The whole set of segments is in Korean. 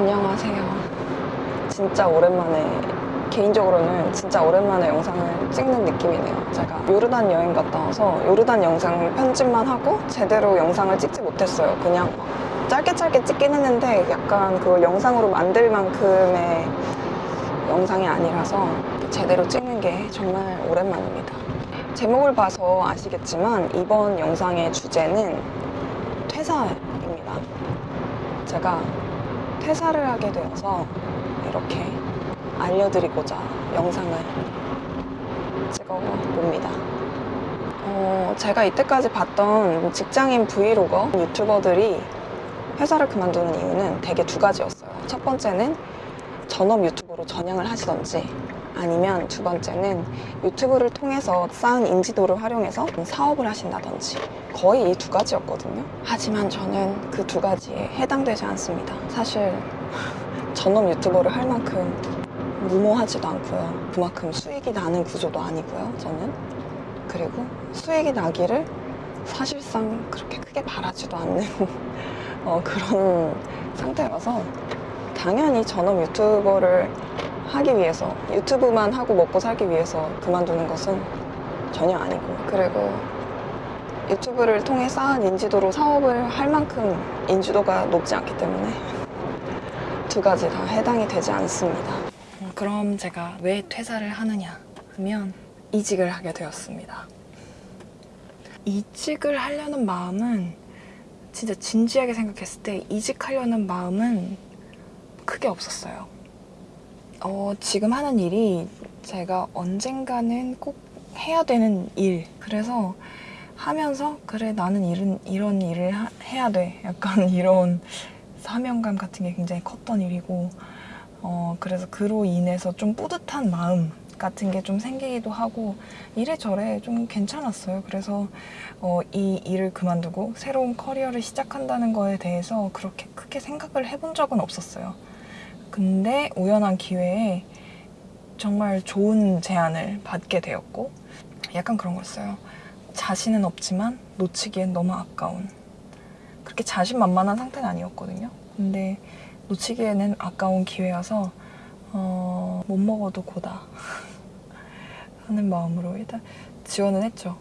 안녕하세요. 진짜 오랜만에 개인적으로는 진짜 오랜만에 영상을 찍는 느낌이네요. 제가 요르단 여행 갔다 와서 요르단 영상 편집만 하고 제대로 영상을 찍지 못했어요. 그냥 짧게 짧게 찍긴 했는데 약간 그걸 영상으로 만들 만큼의 영상이 아니라서 제대로 찍는 게 정말 오랜만입니다. 제목을 봐서 아시겠지만 이번 영상의 주제는 퇴사입니다. 제가 퇴사를 하게 되어서 이렇게 알려드리고자 영상을 찍어봅니다. 어, 제가 이때까지 봤던 직장인 브이로거 유튜버들이 회사를 그만두는 이유는 대개 두 가지였어요. 첫 번째는 전업 유튜버로 전향을 하시던지 아니면 두 번째는 유튜브를 통해서 쌓은 인지도를 활용해서 사업을 하신다든지 거의 이 두 가지였거든요. 하지만 저는 그 두 가지에 해당되지 않습니다. 사실 전업 유튜버를 할 만큼 무모하지도 않고요. 그만큼 수익이 나는 구조도 아니고요. 저는 그리고 수익이 나기를 사실상 그렇게 크게 바라지도 않는 어, 그런 상태라서 당연히 전업 유튜버를 하기 위해서 유튜브만 하고 먹고 살기 위해서 그만두는 것은 전혀 아니고 그리고 유튜브를 통해 쌓은 인지도로 사업을 할 만큼 인지도가 높지 않기 때문에 두 가지 다 해당이 되지 않습니다. 음, 그럼 제가 왜 퇴사를 하느냐 하면 이직을 하게 되었습니다. 이직을 하려는 마음은 진짜 진지하게 생각했을 때 이직하려는 마음은 크게 없었어요. 어, 지금 하는 일이 제가 언젠가는 꼭 해야 되는 일. 그래서 하면서 그래 나는 이런, 이런 일을 하- 해야 돼. 약간 이런 사명감 같은 게 굉장히 컸던 일이고 어, 그래서 그로 인해서 좀 뿌듯한 마음 같은 게 좀 생기기도 하고 이래저래 좀 괜찮았어요. 그래서 어, 이 일을 그만두고 새로운 커리어를 시작한다는 거에 대해서 그렇게 크게 생각을 해본 적은 없었어요. 근데 우연한 기회에 정말 좋은 제안을 받게 되었고 약간 그런 거였어요. 자신은 없지만 놓치기엔 너무 아까운 그렇게 자신만만한 상태는 아니었거든요. 근데 놓치기에는 아까운 기회여서 어, 못 먹어도 고다 하는 마음으로 일단 지원은 했죠.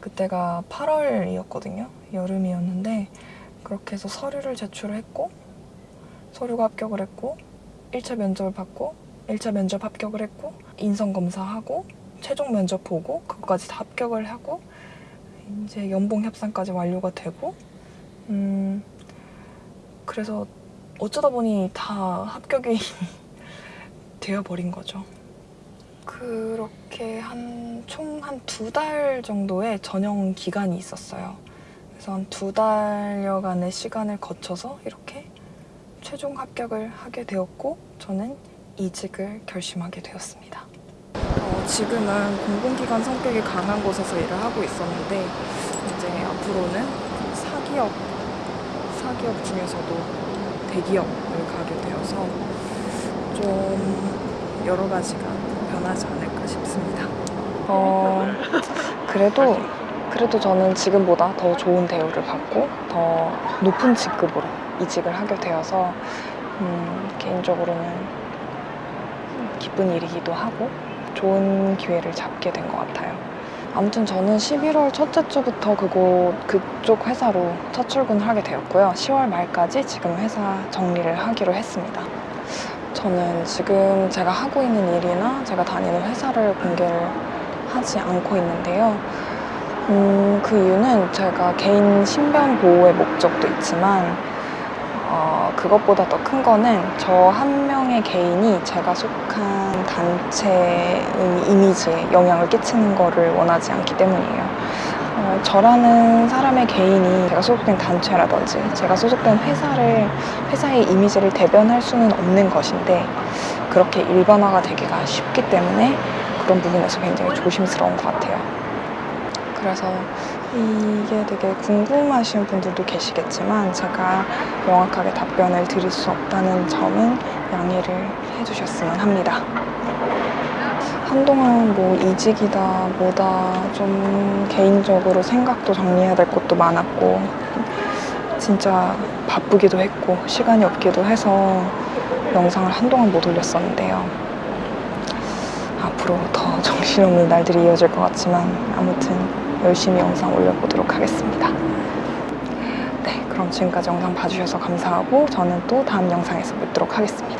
그때가 8월이었거든요. 여름이었는데 그렇게 해서 서류를 제출을 했고 서류가 합격을 했고 1차 면접을 받고 1차 면접 합격을 했고 인성 검사하고 최종 면접 보고 그거까지 다 합격을 하고 이제 연봉 협상까지 완료가 되고 음 그래서 어쩌다 보니 다 합격이 되어 버린 거죠. 그렇게 한 총 한 두 달 정도의 전형 기간이 있었어요. 그래서 한 두 달여간의 시간을 거쳐서 이렇게 최종 합격을 하게 되었고 저는 이직을 결심하게 되었습니다. 어, 지금은 공공기관 성격이 강한 곳에서 일을 하고 있었는데 이제 앞으로는 그 사기업 사기업 중에서도 대기업을 가게 되어서 좀 여러 가지가 변하지 않을까 싶습니다. 어, 그래도 그래도 저는 지금보다 더 좋은 대우를 받고 더 높은 직급으로 이직을 하게 되어서 음, 개인적으로는 기쁜 일이기도 하고 좋은 기회를 잡게 된 것 같아요. 아무튼 저는 11월 첫째 주부터 그곳 그쪽 회사로 첫 출근을 하게 되었고요. 10월 말까지 지금 회사 정리를 하기로 했습니다. 저는 지금 제가 하고 있는 일이나 제가 다니는 회사를 공개를 하지 않고 있는데요. 음, 그 이유는 제가 개인 신변 보호의 목적도 있지만 어, 그것보다 더 큰 거는 저 한 명의 개인이 제가 속한 단체의 이미지에 영향을 끼치는 거를 원하지 않기 때문이에요. 어, 저라는 사람의 개인이 제가 소속된 단체라든지 제가 소속된 회사를 회사의 이미지를 대변할 수는 없는 것인데 그렇게 일반화가 되기가 쉽기 때문에 그런 부분에서 굉장히 조심스러운 것 같아요. 그래서 이게 되게 궁금하신 분들도 계시겠지만 제가 명확하게 답변을 드릴 수 없다는 점은 양해를 해주셨으면 합니다. 한동안 뭐 이직이다 뭐다 좀 개인적으로 생각도 정리해야 될 것도 많았고 진짜 바쁘기도 했고 시간이 없기도 해서 영상을 한동안 못 올렸었는데요. 앞으로 더 정신없는 날들이 이어질 것 같지만 아무튼 열심히 영상 올려보도록 하겠습니다. 네, 그럼 지금까지 영상 봐주셔서 감사하고 저는 또 다음 영상에서 뵙도록 하겠습니다.